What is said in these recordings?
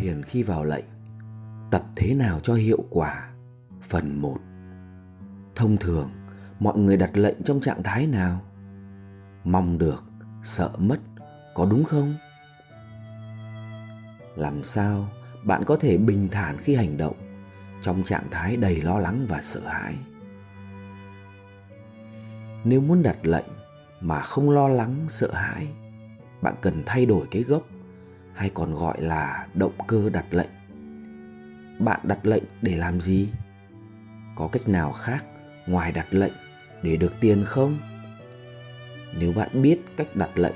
Thiền khi vào lệnh Tập thế nào cho hiệu quả Phần 1 Thông thường mọi người đặt lệnh trong trạng thái nào Mong được, sợ mất, có đúng không? Làm sao bạn có thể bình thản khi hành động trong trạng thái đầy lo lắng và sợ hãi? Nếu muốn đặt lệnh mà không lo lắng, sợ hãi, bạn cần thay đổi cái gốc hay còn gọi là động cơ đặt lệnh. Bạn đặt lệnh để làm gì? Có cách nào khác ngoài đặt lệnh để được tiền không? Nếu bạn biết cách đặt lệnh,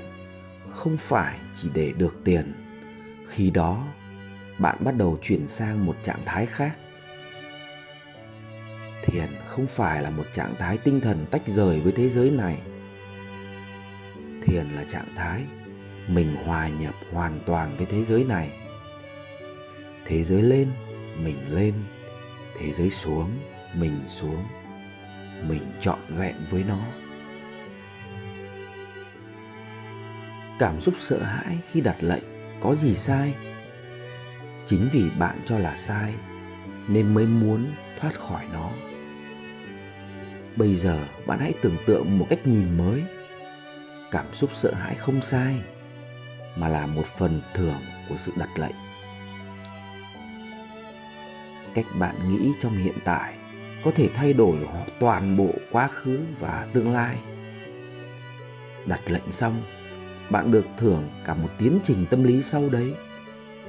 không phải chỉ để được tiền, khi đó bạn bắt đầu chuyển sang một trạng thái khác. Thiền không phải là một trạng thái tinh thần tách rời với thế giới này. Thiền là trạng thái mình hòa nhập hoàn toàn với thế giới này. Thế giới lên, mình lên. Thế giới xuống, mình xuống. Mình trọn vẹn với nó. Cảm xúc sợ hãi khi đặt lệnh, có gì sai? Chính vì bạn cho là sai, nên mới muốn thoát khỏi nó. Bây giờ, bạn hãy tưởng tượng một cách nhìn mới. Cảm xúc sợ hãi không sai mà là một phần thưởng của sự đặt lệnh. Cách bạn nghĩ trong hiện tại có thể thay đổi toàn bộ quá khứ và tương lai. Đặt lệnh xong, bạn được thưởng cả một tiến trình tâm lý sau đấy,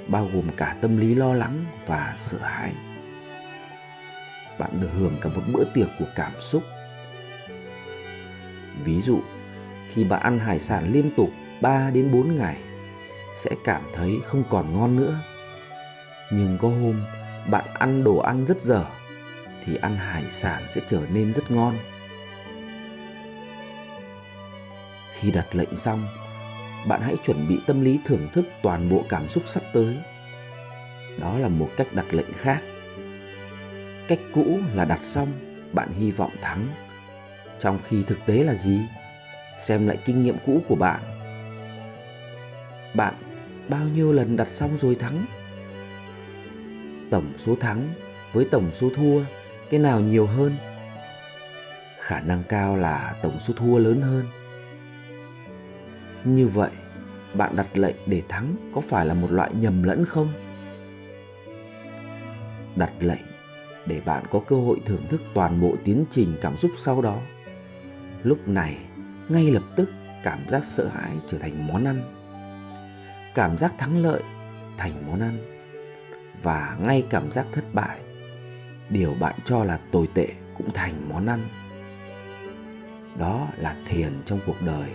bao gồm cả tâm lý lo lắng và sợ hãi. Bạn được hưởng cả một bữa tiệc của cảm xúc. Ví dụ, khi bạn ăn hải sản liên tục 3 đến 4 ngày sẽ cảm thấy không còn ngon nữa. Nhưng có hôm bạn ăn đồ ăn rất dở, thì ăn hải sản sẽ trở nên rất ngon. Khi đặt lệnh xong, bạn hãy chuẩn bị tâm lý thưởng thức toàn bộ cảm xúc sắp tới. Đó là một cách đặt lệnh khác. Cách cũ là đặt xong, bạn hy vọng thắng. Trong khi thực tế là gì? Xem lại kinh nghiệm cũ của bạn. Bạn bao nhiêu lần đặt xong rồi thắng? Tổng số thắng với tổng số thua, cái nào nhiều hơn? Khả năng cao là tổng số thua lớn hơn. Như vậy, bạn đặt lệnh để thắng có phải là một loại nhầm lẫn không? Đặt lệnh để bạn có cơ hội thưởng thức toàn bộ tiến trình cảm xúc sau đó. Lúc này, ngay lập tức cảm giác sợ hãi trở thành món ăn cảm giác thắng lợi thành món ăn và ngay cảm giác thất bại, điều bạn cho là tồi tệ cũng thành món ăn. Đó là thiền trong cuộc đời.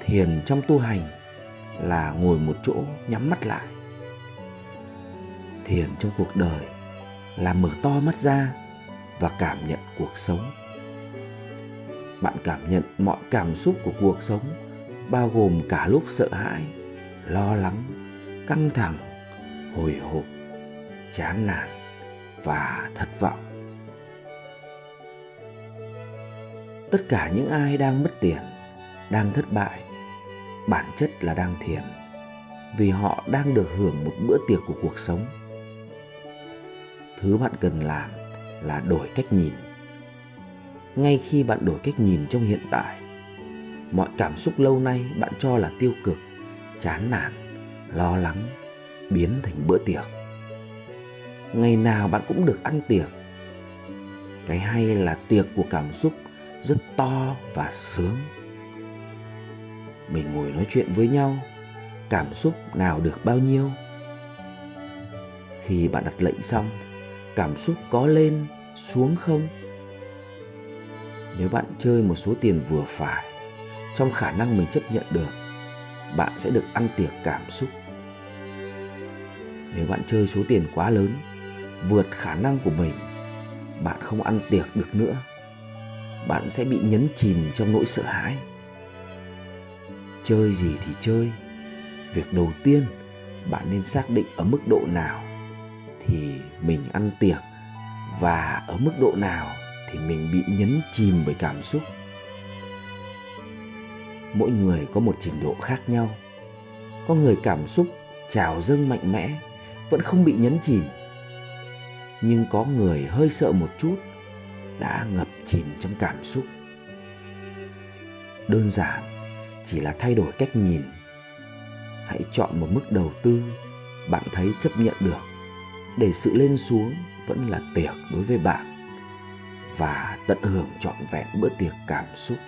Thiền trong tu hành là ngồi một chỗ nhắm mắt lại. Thiền trong cuộc đời là mở to mắt ra và cảm nhận cuộc sống. Bạn cảm nhận mọi cảm xúc của cuộc sống bao gồm cả lúc sợ hãi, lo lắng, căng thẳng, hồi hộp, chán nản và thất vọng. Tất cả những ai đang mất tiền, đang thất bại, bản chất là đang thiền vì họ đang được hưởng một bữa tiệc của cuộc sống. Thứ bạn cần làm là đổi cách nhìn. Ngay khi bạn đổi cách nhìn trong hiện tại mọi cảm xúc lâu nay bạn cho là tiêu cực, chán nản, lo lắng, biến thành bữa tiệc. Ngày nào bạn cũng được ăn tiệc. Cái hay là tiệc của cảm xúc rất to và sướng. Mình ngồi nói chuyện với nhau, cảm xúc nào được bao nhiêu? Khi bạn đặt lệnh xong, cảm xúc có lên, xuống không? Nếu bạn chơi một số tiền vừa phải trong khả năng mình chấp nhận được, bạn sẽ được ăn tiệc cảm xúc. Nếu bạn chơi số tiền quá lớn, vượt khả năng của mình, bạn không ăn tiệc được nữa, bạn sẽ bị nhấn chìm trong nỗi sợ hãi. Chơi gì thì chơi, việc đầu tiên bạn nên xác định ở mức độ nào thì mình ăn tiệc và ở mức độ nào thì mình bị nhấn chìm bởi cảm xúc mỗi người có một trình độ khác nhau. Có người cảm xúc, trào dâng mạnh mẽ, vẫn không bị nhấn chìm. Nhưng có người hơi sợ một chút, đã ngập chìm trong cảm xúc. Đơn giản, chỉ là thay đổi cách nhìn. Hãy chọn một mức đầu tư bạn thấy chấp nhận được. Để sự lên xuống vẫn là tiệc đối với bạn. Và tận hưởng trọn vẹn bữa tiệc cảm xúc.